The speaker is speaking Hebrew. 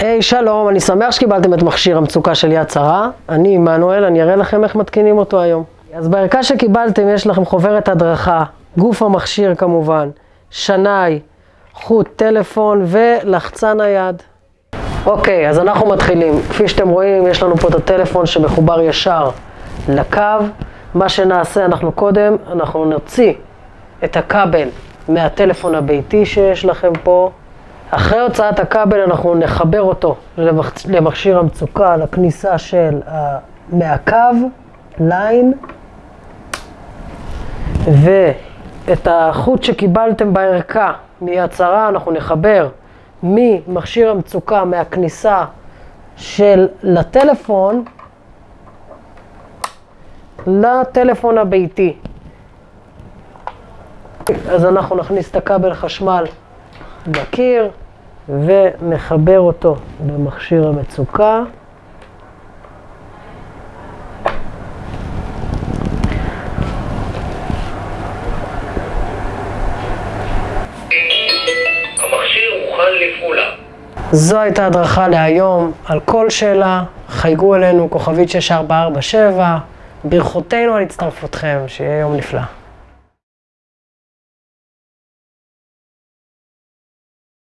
היי, שלום, אני שמח שקיבלתם את מכשיר המצוקה של יד שרה. אני עמנואל, אני אראה לכם איך מתקינים אותו היום. אז בערכה שקיבלתם יש לכם חוברת הדרכה, גוף המכשיר כמובן, שנאי, חוט טלפון ולחצן היד. אוקיי, אז אנחנו מתחילים. כפי שאתם רואים, יש לנו פה את הטלפון שמחובר ישר לקו. מה שנעשה, אנחנו קודם, אנחנו נוציא את הכבל מהטלפון הביתי שיש לכם פה. אחרי הוצאת הכבל אנחנו נחבר אותו למכשיר המצוקה, לכניסה של מהקו, ליין, ואת החוט שקיבלתם בערכה מיד שרה אנחנו נחבר ממכשיר המצוקה, מהכניסה של לטלפון, לטלפון הביתי. אז אנחנו נכניס את הכבל חשמל בקיר ונחבר אותו במכשיר המצוקה. זו הייתה הדרכה להיום. על כל שאלה, חייגו אלינו, כוכבית 6447. ברכותינו על הצטרפותכם, שיהיה יום נפלא.